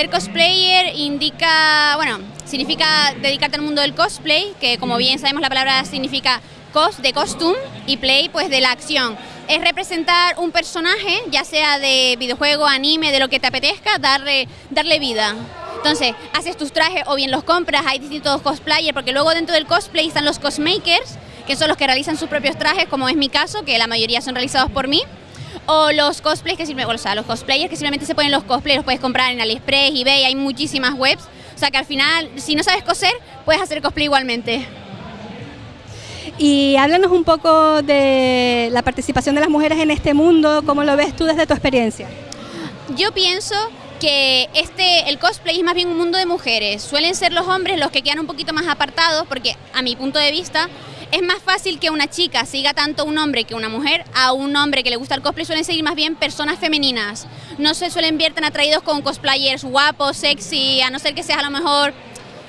ser cosplayer indica, bueno, significa dedicarte al mundo del cosplay, que como bien sabemos la palabra significa cos de costume y play pues de la acción. Es representar un personaje, ya sea de videojuego, anime, de lo que te apetezca, darle, darle vida. Entonces, haces tus trajes o bien los compras, hay distintos cosplayers, porque luego dentro del cosplay están los cosmakers, que son los que realizan sus propios trajes, como es mi caso, que la mayoría son realizados por mí. O los cosplays que simplemente, o sea, los cosplayers que simplemente se ponen los cosplays, los puedes comprar en AliExpress, eBay, hay muchísimas webs. O sea que al final, si no sabes coser, puedes hacer cosplay igualmente. Y háblanos un poco de la participación de las mujeres en este mundo, ¿cómo lo ves tú desde tu experiencia? Yo pienso que este, el cosplay es más bien un mundo de mujeres. Suelen ser los hombres los que quedan un poquito más apartados porque a mi punto de vista es más fácil que una chica siga tanto un hombre que una mujer a un hombre que le gusta el cosplay suelen seguir más bien personas femeninas. No se suelen ver tan atraídos con cosplayers guapos, sexy, a no ser que seas a lo mejor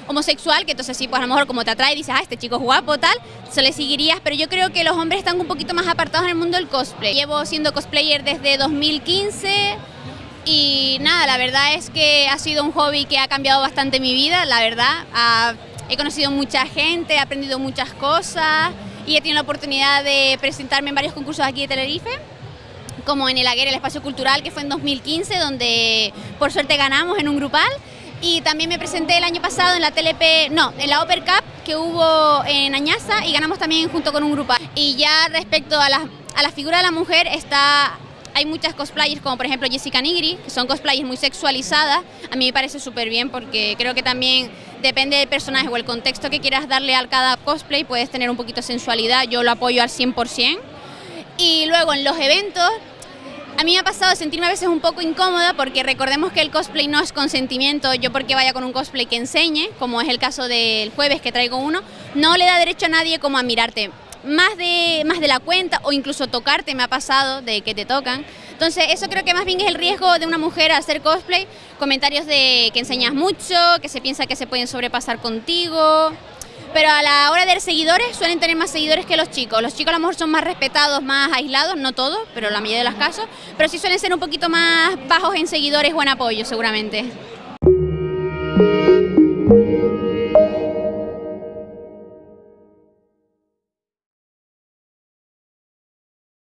homosexual, que entonces sí, pues a lo mejor como te atrae dices, ah, este chico es guapo, tal, se le seguirías, pero yo creo que los hombres están un poquito más apartados en el mundo del cosplay. Llevo siendo cosplayer desde 2015 y nada, la verdad es que ha sido un hobby que ha cambiado bastante mi vida, la verdad. He conocido mucha gente, he aprendido muchas cosas y he tenido la oportunidad de presentarme en varios concursos aquí de Tenerife como en el Aguer, el espacio cultural, que fue en 2015, donde por suerte ganamos en un grupal. Y también me presenté el año pasado en la TLP, no, en la Upper Cup que hubo en Añaza y ganamos también junto con un grupal. Y ya respecto a la, a la figura de la mujer, está hay muchas cosplayers como por ejemplo Jessica Nigri, que son cosplayers muy sexualizadas. A mí me parece súper bien porque creo que también depende del personaje o el contexto que quieras darle a cada cosplay, puedes tener un poquito de sensualidad, yo lo apoyo al 100%. Y luego en los eventos, a mí me ha pasado sentirme a veces un poco incómoda porque recordemos que el cosplay no es consentimiento, yo porque vaya con un cosplay que enseñe, como es el caso del jueves que traigo uno, no le da derecho a nadie como a mirarte más de, más de la cuenta o incluso tocarte me ha pasado de que te tocan. Entonces eso creo que más bien es el riesgo de una mujer hacer cosplay, comentarios de que enseñas mucho, que se piensa que se pueden sobrepasar contigo, pero a la hora de seguidores suelen tener más seguidores que los chicos. Los chicos a lo mejor son más respetados, más aislados, no todos, pero la mayoría de los casos, pero sí suelen ser un poquito más bajos en seguidores o en apoyo seguramente.